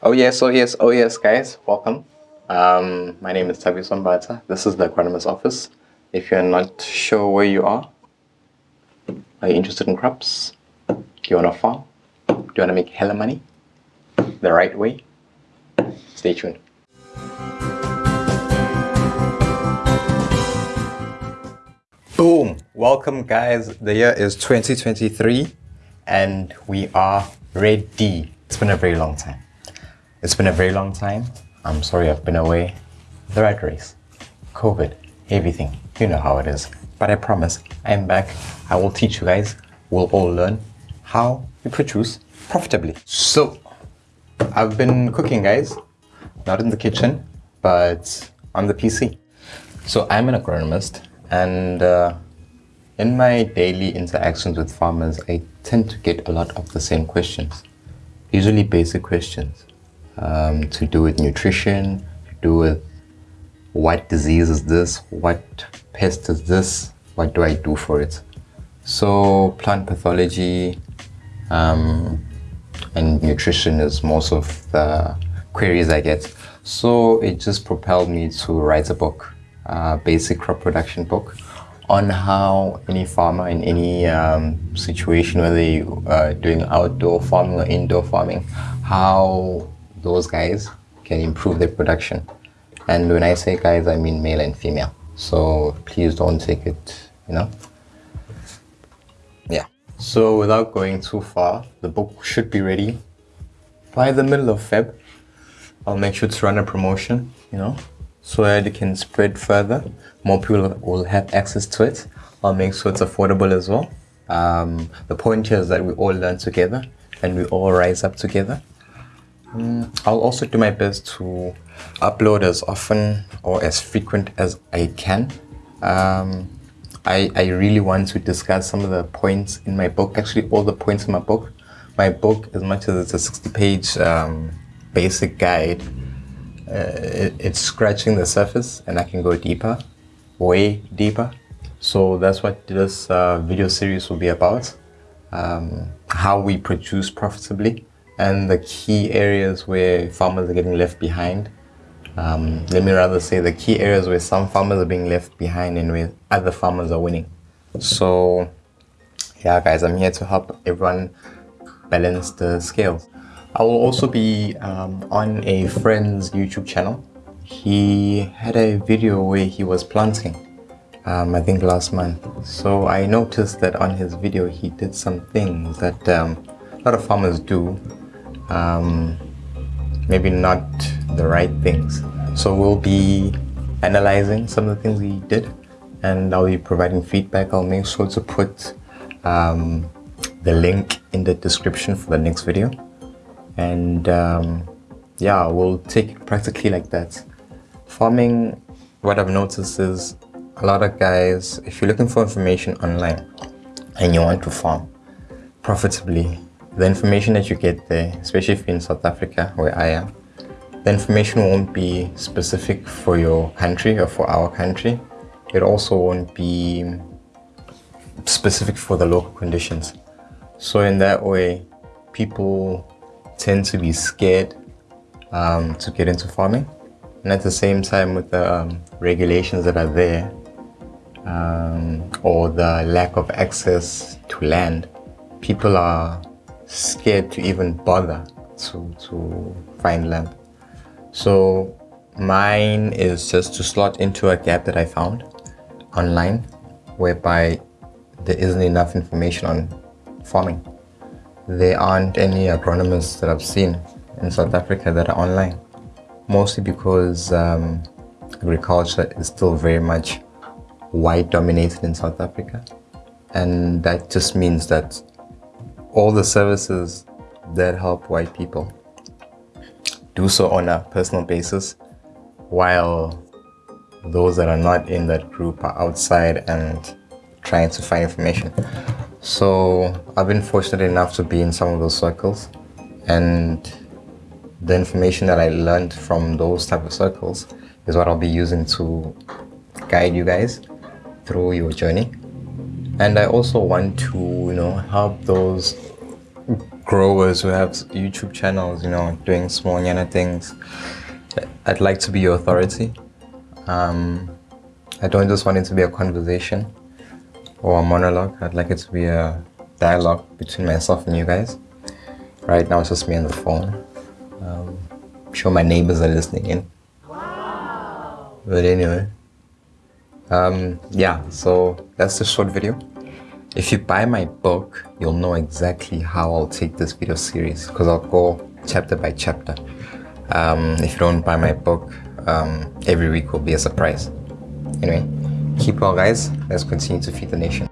Oh yes, oh yes, oh yes, guys, welcome. Um, my name is Tabi Sombata. This is the agronomist office. If you're not sure where you are, are you interested in crops? Do you want to farm? Do you want to make hella money? The right way? Stay tuned. Boom! Welcome guys. The year is 2023 and we are ready. It's been a very long time. It's been a very long time. I'm sorry I've been away. The rat race, COVID, everything. You know how it is. But I promise, I'm back. I will teach you guys. We'll all learn how we produce profitably. So, I've been cooking, guys. Not in the kitchen, but on the PC. So, I'm an agronomist, and uh, in my daily interactions with farmers, I tend to get a lot of the same questions. Usually basic questions um, to do with nutrition, to do with what disease is this, what pest is this, what do I do for it. So plant pathology um, and nutrition is most of the queries I get. So it just propelled me to write a book, a basic crop production book on how any farmer in any um, situation, whether you are doing outdoor farming or indoor farming, how those guys can improve their production. And when I say guys, I mean male and female. So please don't take it, you know. Yeah. So without going too far, the book should be ready by the middle of Feb. I'll make sure to run a promotion, you know, so that it can spread further. More people will have access to it. I'll make sure it's affordable as well. Um, the point here is that we all learn together and we all rise up together. Mm, I'll also do my best to upload as often or as frequent as I can. Um, I, I really want to discuss some of the points in my book, actually all the points in my book. My book, as much as it's a 60 page um, basic guide, uh, it, it's scratching the surface and I can go deeper, way deeper. So that's what this uh, video series will be about. Um, how we produce profitably and the key areas where farmers are getting left behind. Um, let me rather say the key areas where some farmers are being left behind and where other farmers are winning. So yeah guys, I'm here to help everyone balance the scales. I will also be um, on a friend's YouTube channel. He had a video where he was planting, um, I think last month. So I noticed that on his video he did some things that um, a lot of farmers do um, maybe not the right things. So we'll be analyzing some of the things we did and I'll be providing feedback. I'll make sure to put um, the link in the description for the next video. And um, yeah, we'll take it practically like that. Farming, what I've noticed is a lot of guys, if you're looking for information online and you want to farm profitably, the information that you get there, especially if you're in South Africa, where I am, the information won't be specific for your country or for our country. It also won't be specific for the local conditions. So in that way, people tend to be scared um, to get into farming. And at the same time, with the um, regulations that are there, um, or the lack of access to land, people are scared to even bother to, to find land. So mine is just to slot into a gap that I found online whereby there isn't enough information on farming. There aren't any agronomists that I've seen in South Africa that are online, mostly because um, agriculture is still very much white dominated in South Africa. And that just means that all the services that help white people do so on a personal basis while those that are not in that group are outside and trying to find information. So I've been fortunate enough to be in some of those circles and the information that I learned from those type of circles is what I'll be using to guide you guys through your journey. And I also want to, you know, help those growers who have YouTube channels, you know, doing small yana things. I'd like to be your authority. Um, I don't just want it to be a conversation or a monologue. I'd like it to be a dialogue between myself and you guys. Right now it's just me on the phone. Um, I'm sure my neighbors are listening in. Wow. But anyway, um, yeah, so that's the short video. If you buy my book, you'll know exactly how I'll take this video series because I'll go chapter by chapter. Um, if you don't buy my book, um, every week will be a surprise. Anyway, keep well guys. Let's continue to feed the nation.